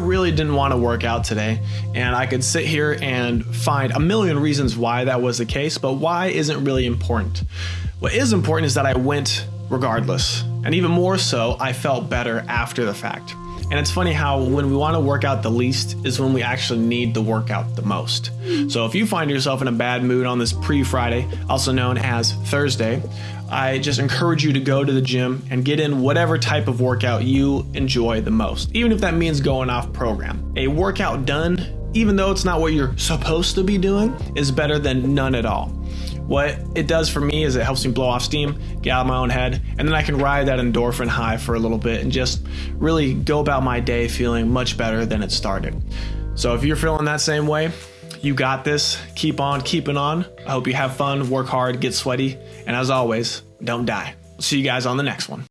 really didn't want to work out today, and I could sit here and find a million reasons why that was the case, but why isn't really important. What is important is that I went regardless, and even more so, I felt better after the fact. And it's funny how when we want to work out the least is when we actually need the workout the most. So if you find yourself in a bad mood on this pre Friday, also known as Thursday, I just encourage you to go to the gym and get in whatever type of workout you enjoy the most, even if that means going off program. A workout done, even though it's not what you're supposed to be doing, is better than none at all. What it does for me is it helps me blow off steam, get out of my own head, and then I can ride that endorphin high for a little bit and just really go about my day feeling much better than it started. So if you're feeling that same way, you got this. Keep on keeping on. I hope you have fun, work hard, get sweaty, and as always, don't die. See you guys on the next one.